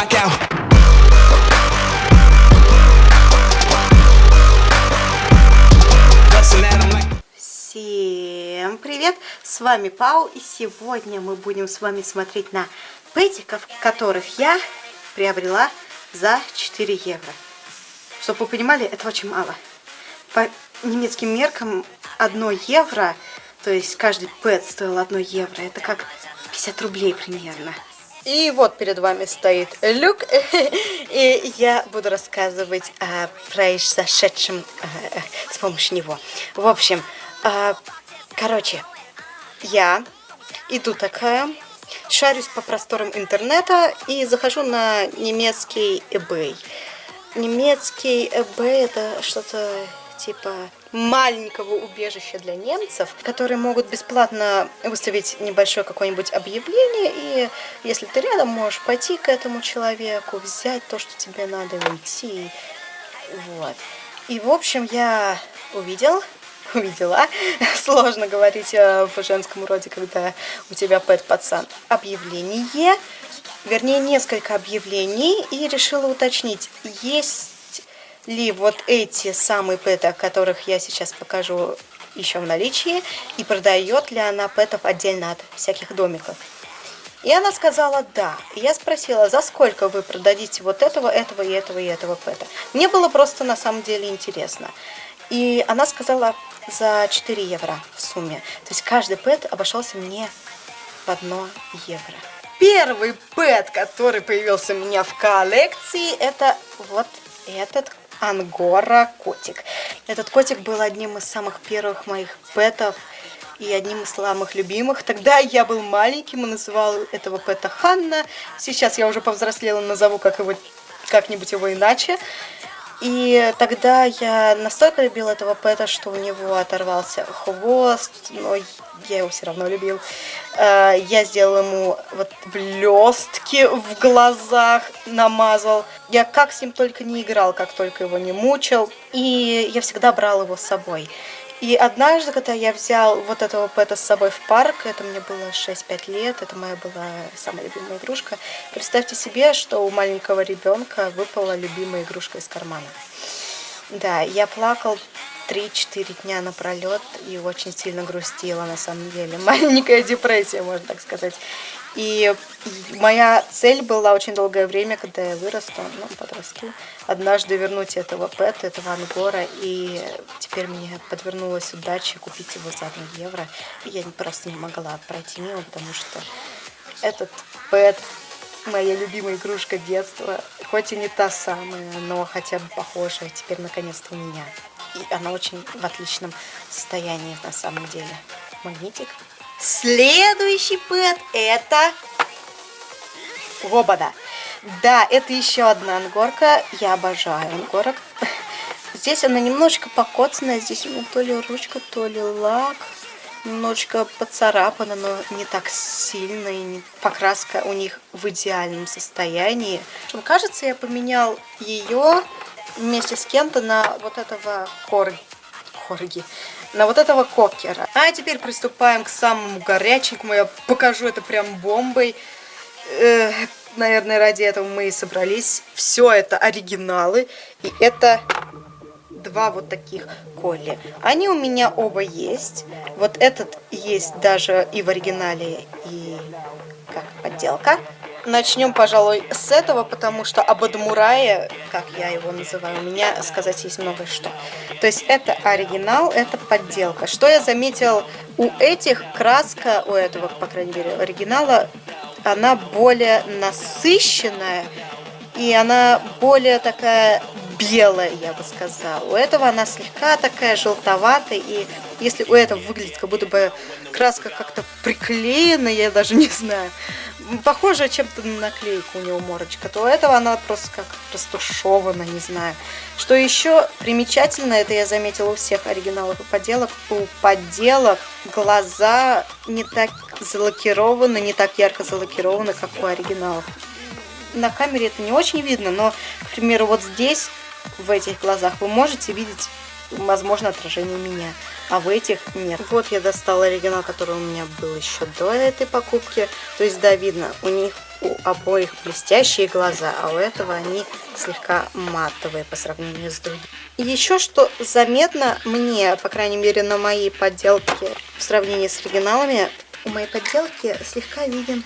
'em like. Всем привет! С вами Пау, и сегодня мы будем с вами смотреть на пэтиков, которых я приобрела за 4 евро. Чтобы вы понимали, это очень мало. По немецким меркам 1 евро, то есть каждый пэт стоил 1 евро, это как 50 рублей примерно. И вот перед вами стоит Люк, и я буду рассказывать о произошедшем э, с помощью него. В общем, э, короче, я иду такая, шарюсь по просторам интернета и захожу на немецкий eBay. Немецкий eBay это что-то типа маленького убежища для немцев, которые могут бесплатно выставить небольшое какое-нибудь объявление, и если ты рядом, можешь пойти к этому человеку, взять то, что тебе надо, и уйти. Вот. И, в общем, я увидел, увидела, сложно говорить э, в женском роде, когда у тебя пэт-пацан, объявление, вернее, несколько объявлений, и решила уточнить, есть ли вот эти самые пэты, которых я сейчас покажу еще в наличии, и продает ли она пэтов отдельно от всяких домиков. И она сказала да. Я спросила, за сколько вы продадите вот этого, этого и этого и этого пэта. Мне было просто на самом деле интересно. И она сказала за 4 евро в сумме. То есть каждый пэт обошелся мне в 1 евро. Первый пэт, который появился у меня в коллекции, это вот этот Ангора котик. Этот котик был одним из самых первых моих пэтов и одним из самых любимых. Тогда я был маленьким и называл этого пэта Ханна. Сейчас я уже повзрослела, назову как его как-нибудь его иначе. И тогда я настолько любил этого пэта, что у него оторвался хвост, но я его все равно любил. Э, я сделал ему вот блестки в глазах, намазал. Я как с ним только не играл, как только его не мучил. И я всегда брал его с собой. И однажды, когда я взял вот этого пэта с собой в парк, это мне было 6-5 лет, это моя была самая любимая игрушка, представьте себе, что у маленького ребенка выпала любимая игрушка из кармана. Да, я плакал 3-4 дня напролет и очень сильно грустила на самом деле. Маленькая депрессия, можно так сказать. И моя цель была очень долгое время, когда я вырасту, ну, подросту, однажды вернуть этого пэта, этого ангора, и теперь мне подвернулась удача купить его за 1 евро. Я просто не могла пройти мимо, потому что этот пэт моя любимая игрушка детства, хоть и не та самая, но хотя бы похожая теперь наконец-то у меня. И она очень в отличном состоянии на самом деле. Магнитик. Следующий пэт это Лобода. Да, это еще одна ангорка. Я обожаю ангорок. Здесь она немножечко покоцанная. Здесь у меня то ли ручка, то ли лак. Немножечко поцарапана, но не так сильно. И покраска у них в идеальном состоянии. Кажется, я поменял ее вместе с кем-то на вот этого корги. корги на вот этого кокера. А теперь приступаем к самому горяченькому. Я покажу это прям бомбой. Э, наверное, ради этого мы и собрались. Все это оригиналы. И это два вот таких колли. Они у меня оба есть. Вот этот есть даже и в оригинале, и как подделка. Начнем, пожалуй, с этого, потому что об Адмурае, как я его называю, у меня сказать есть много что. То есть это оригинал, это подделка. Что я заметил, у этих краска, у этого, по крайней мере, оригинала, она более насыщенная, и она более такая белая, я бы сказала. У этого она слегка такая желтоватая, и если у этого выглядит, как будто бы краска как-то приклеена, я даже не знаю, похожая чем-то на наклейку у него морочка, то у этого она просто как растушевана, не знаю. Что еще примечательно, это я заметила у всех оригиналов и подделок, у подделок глаза не так залакированы, не так ярко залакированы, как у оригиналов. На камере это не очень видно, но, к примеру, вот здесь, в этих глазах, вы можете видеть, возможно, отражение меня. А в этих нет. Вот я достала оригинал, который у меня был еще до этой покупки. То есть, да, видно, у них у обоих блестящие глаза, а у этого они слегка матовые по сравнению с другими. Еще что заметно мне, по крайней мере на моей подделке, в сравнении с оригиналами, у моей подделки слегка виден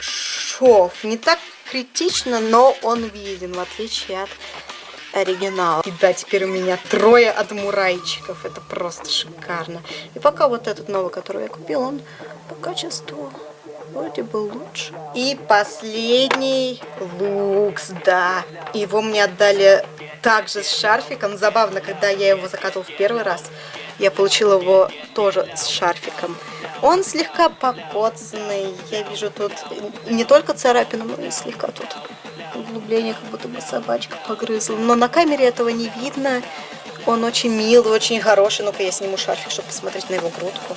шов. Не так критично, но он виден, в отличие от оригинала. И да, теперь у меня трое адмурайчиков. Это просто шикарно. И пока вот этот новый, который я купила, он по качеству вроде бы лучше. И последний лукс, да. Его мне отдали также с шарфиком. Забавно, когда я его закатывала в первый раз, я получила его тоже с шарфиком. Он слегка покоцанный. Я вижу тут не только царапину, но и слегка тут углубление, как будто бы собачка погрызла. Но на камере этого не видно. Он очень милый, очень хороший. Ну-ка я сниму шарфик, чтобы посмотреть на его грудку.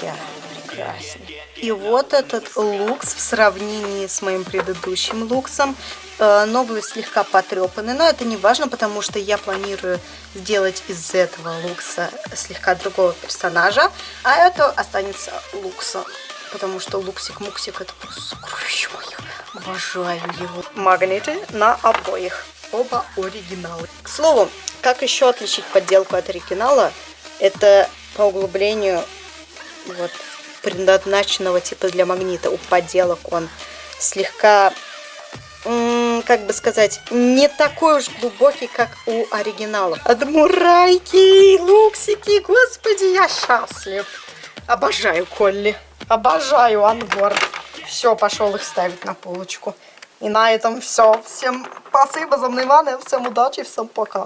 Я прекрасный. И вот этот лукс в сравнении с моим предыдущим луксом. Э, новый слегка потрепанный, но это не важно, потому что я планирую сделать из этого лукса слегка другого персонажа. А это останется луксом, потому что луксик-муксик это просто мое. Обожаю его. Магниты на обоих. Оба оригиналы. К слову, как еще отличить подделку от оригинала? Это по углублению вот предназначенного типа для магнита. У подделок он слегка, как бы сказать, не такой уж глубокий, как у оригинала. Адмурайки, луксики, господи, я счастлив. Обожаю Колли, обожаю Ангор. Все, пошел их ставить на полочку. И на этом все. Всем спасибо за внимание, всем удачи, всем пока.